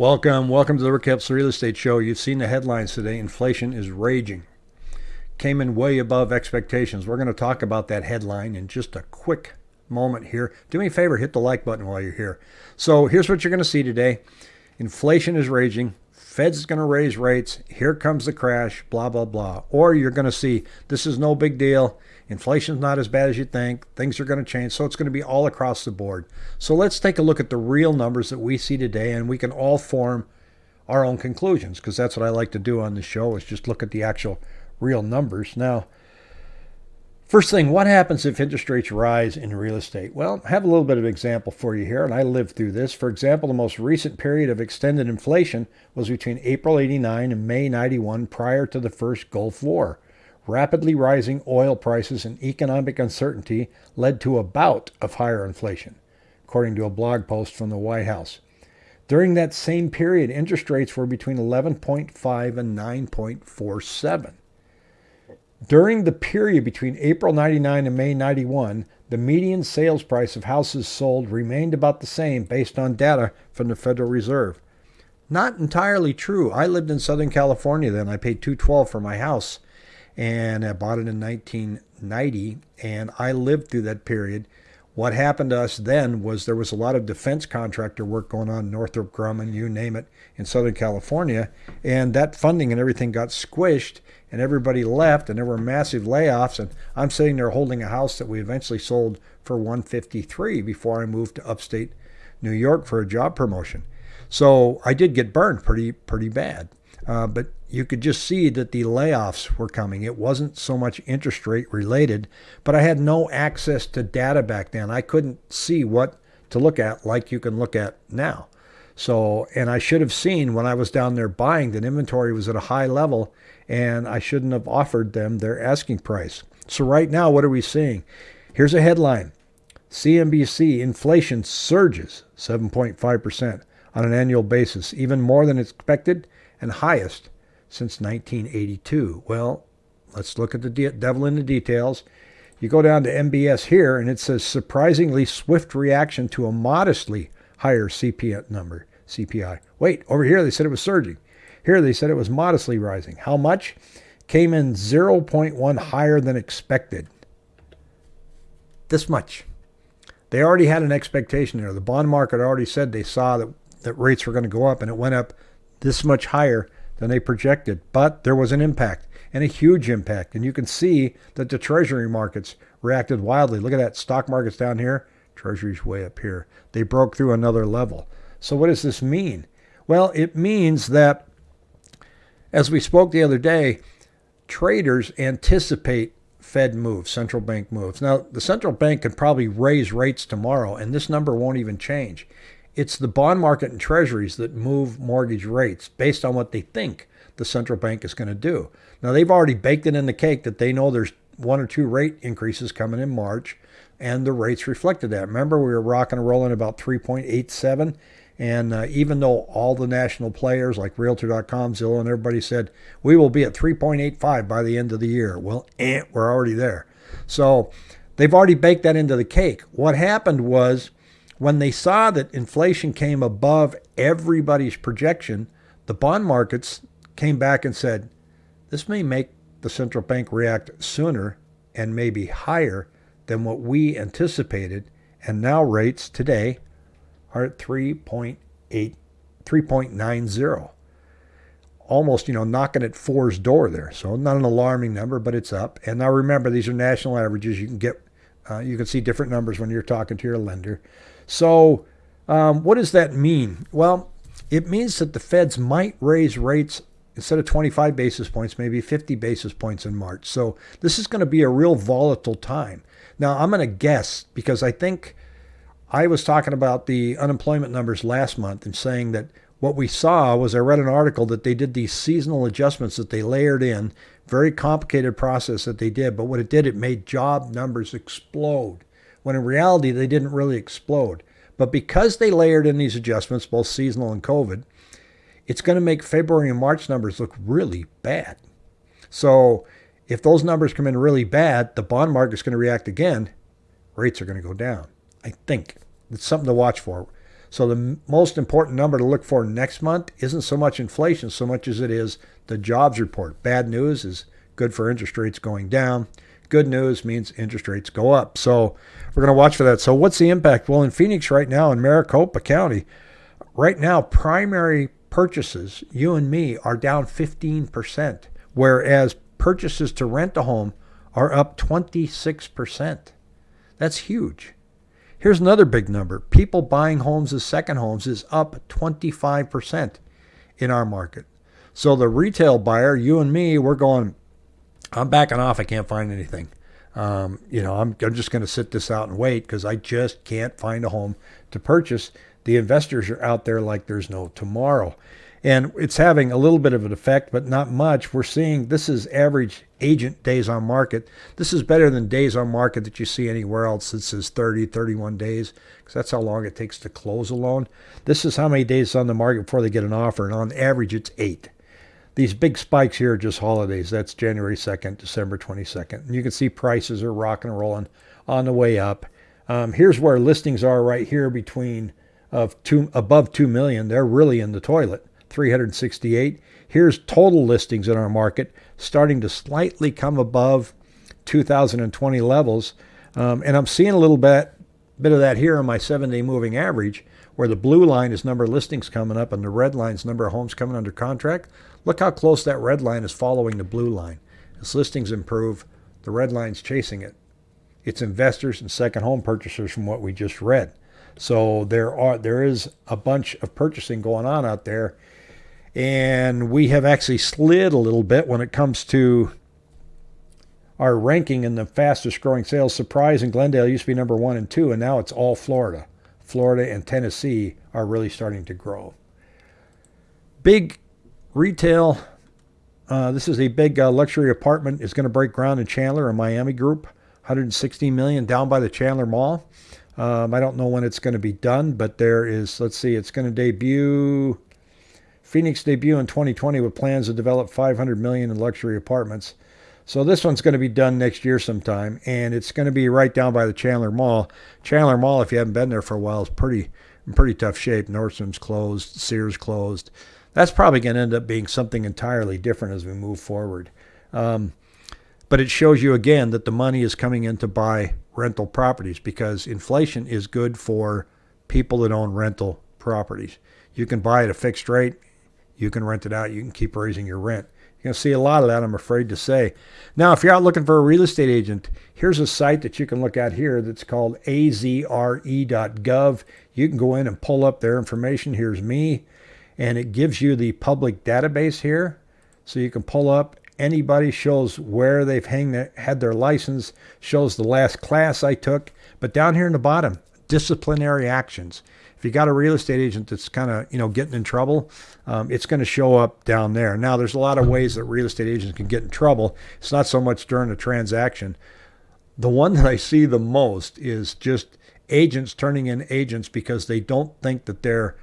Welcome, welcome to the Rick Helps Real Estate Show. You've seen the headlines today. Inflation is raging. Came in way above expectations. We're going to talk about that headline in just a quick moment here. Do me a favor, hit the like button while you're here. So here's what you're going to see today. Inflation is raging. Fed's going to raise rates. Here comes the crash, blah, blah, blah. Or you're going to see this is no big deal. Inflation's not as bad as you think. Things are going to change. So it's going to be all across the board. So let's take a look at the real numbers that we see today and we can all form our own conclusions because that's what I like to do on the show is just look at the actual real numbers. Now, First thing, what happens if interest rates rise in real estate? Well, I have a little bit of example for you here, and I lived through this. For example, the most recent period of extended inflation was between April 89 and May 91 prior to the first Gulf War. Rapidly rising oil prices and economic uncertainty led to a bout of higher inflation, according to a blog post from the White House. During that same period, interest rates were between 11.5 and 9.47. During the period between April 99 and May 91, the median sales price of houses sold remained about the same based on data from the Federal Reserve. Not entirely true. I lived in Southern California then. I paid 212 for my house and I bought it in 1990 and I lived through that period. What happened to us then was there was a lot of defense contractor work going on, Northrop Grumman, you name it, in Southern California, and that funding and everything got squished and everybody left and there were massive layoffs and I'm sitting there holding a house that we eventually sold for 153 before I moved to upstate New York for a job promotion. So I did get burned pretty pretty bad. Uh, but you could just see that the layoffs were coming. It wasn't so much interest rate related, but I had no access to data back then. I couldn't see what to look at like you can look at now. So, and I should have seen when I was down there buying that inventory was at a high level and I shouldn't have offered them their asking price. So, right now, what are we seeing? Here's a headline CNBC inflation surges 7.5% on an annual basis, even more than expected and highest since 1982. Well, let's look at the de- devil in the details. You go down to MBS here, and it says surprisingly swift reaction to a modestly higher CPI number. CPI. Wait, over here they said it was surging. Here they said it was modestly rising. How much? Came in 0.1 higher than expected. This much. They already had an expectation there. The bond market already said they saw that, that rates were going to go up, and it went up this much higher than they projected. But there was an impact, and a huge impact. And you can see that the treasury markets reacted wildly. Look at that. Stock market's down here, treasury's way up here. They broke through another level. So, what does this mean? Well, it means that as we spoke the other day, traders anticipate Fed moves, central bank moves. Now, the central bank could probably raise rates tomorrow, and this number won't even change. It's the bond market and treasuries that move mortgage rates based on what they think the central bank is going to do. Now, they've already baked it in the cake that they know there's one or two rate increases coming in March, and the rates reflected that. Remember, we were rocking and rolling about 3.87 and uh, even though all the national players like Realtor.com, Zillow, and everybody said we will be at 3.85 by the end of the year, well, eh, we're already there. So they've already baked that into the cake. What happened was when they saw that inflation came above everybody's projection, the bond markets came back and said, this may make the central bank react sooner and maybe higher than what we anticipated. And now rates today are at 3.8, 3.90. Almost, you know, knocking at four's door there. So not an alarming number, but it's up. And now remember, these are national averages. You can get, uh, you can see different numbers when you're talking to your lender. So um, what does that mean? Well, it means that the feds might raise rates instead of 25 basis points, maybe 50 basis points in March. So this is going to be a real volatile time. Now, I'm going to guess because I think I was talking about the unemployment numbers last month and saying that what we saw was I read an article that they did these seasonal adjustments that they layered in, very complicated process that they did, but what it did, it made job numbers explode. When in reality, they didn't really explode. But because they layered in these adjustments, both seasonal and COVID, it's going to make February and March numbers look really bad. So if those numbers come in really bad, the bond market's going to react again. Rates are going to go down. I think it's something to watch for. So the most important number to look for next month isn't so much inflation so much as it is the jobs report. Bad news is good for interest rates going down. Good news means interest rates go up. So we're going to watch for that. So what's the impact? Well, in Phoenix right now in Maricopa County, right now primary purchases, you and me, are down 15%, whereas purchases to rent a home are up 26%. That's huge. Here's another big number. People buying homes as second homes is up 25% in our market. So the retail buyer, you and me, we're going, I'm backing off. I can't find anything. Um, you know, I'm, I'm just going to sit this out and wait because I just can't find a home to purchase. The investors are out there like there's no tomorrow. And it's having a little bit of an effect, but not much. We're seeing this is average agent days on market. This is better than days on market that you see anywhere else. This is 30, 31 days, because that's how long it takes to close a loan. This is how many days on the market before they get an offer, and on average, it's eight. These big spikes here are just holidays. That's January 2nd, December 22nd. And you can see prices are rocking and rolling on the way up. Um, here's where listings are right here between of two above 2 million. They're really in the toilet. 368. Here's total listings in our market starting to slightly come above 2020 levels. Um, and I'm seeing a little bit, bit of that here on my seven day moving average, where the blue line is number of listings coming up and the red line is number of homes coming under contract. Look how close that red line is following the blue line. As listings improve, the red line's chasing it. It's investors and second home purchasers from what we just read. So there are there is a bunch of purchasing going on out there and we have actually slid a little bit when it comes to our ranking in the fastest growing sales. Surprise and Glendale used to be number one and two, and now it's all Florida. Florida and Tennessee are really starting to grow. Big retail. Uh, this is a big uh, luxury apartment. is going to break ground in Chandler, a Miami group. 160 million down by the Chandler Mall. Um, I don't know when it's going to be done, but there is. Let's see. It's going to debut Phoenix debut in 2020 with plans to develop 500 million in luxury apartments. So this one's going to be done next year sometime, and it's going to be right down by the Chandler Mall. Chandler Mall, if you haven't been there for a while, is pretty in pretty tough shape. Nordstrom's closed, Sears closed. That's probably going to end up being something entirely different as we move forward. Um, but it shows you again that the money is coming in to buy rental properties because inflation is good for people that own rental properties. You can buy at a fixed rate you can rent it out. You can keep raising your rent. You're going to see a lot of that, I'm afraid to say. Now, if you're out looking for a real estate agent, here's a site that you can look at here that's called azre.gov. You can go in and pull up their information. Here's me, and it gives you the public database here. So you can pull up anybody, shows where they've hang had their license, shows the last class I took. But down here in the bottom, disciplinary actions if you got a real estate agent that's kind of you know getting in trouble, um, it's going to show up down there. Now, there's a lot of ways that real estate agents can get in trouble. It's not so much during a transaction. The one that I see the most is just agents turning in agents because they don't think that they're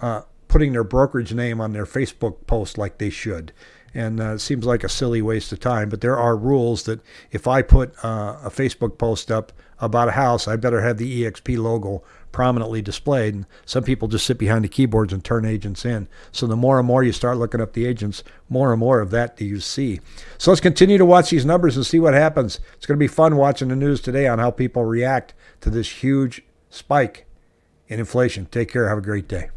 uh, putting their brokerage name on their Facebook post like they should. And uh, it seems like a silly waste of time, but there are rules that if I put uh, a Facebook post up about a house, I better have the EXP logo prominently displayed. And some people just sit behind the keyboards and turn agents in. So the more and more you start looking up the agents, more and more of that do you see. So let's continue to watch these numbers and see what happens. It's going to be fun watching the news today on how people react to this huge spike in inflation. Take care. Have a great day.